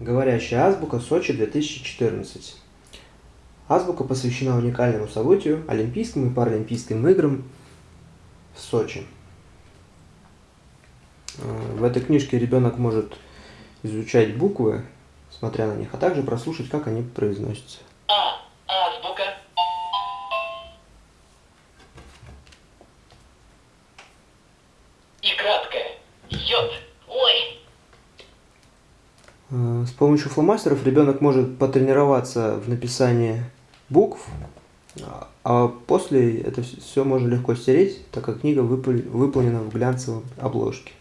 Говорящая азбука Сочи 2014. Азбука посвящена уникальному событию – Олимпийским и Паралимпийским играм в Сочи. Э, в этой книжке ребенок может изучать буквы, смотря на них, а также прослушать, как они произносятся. А. Азбука. И. Йод. Ой. Э, С помощью фломастеров ребенок может потренироваться в написании букв, а- после это все можно легко стереть, так как книга выпол- выполнена в глянцевой обложке.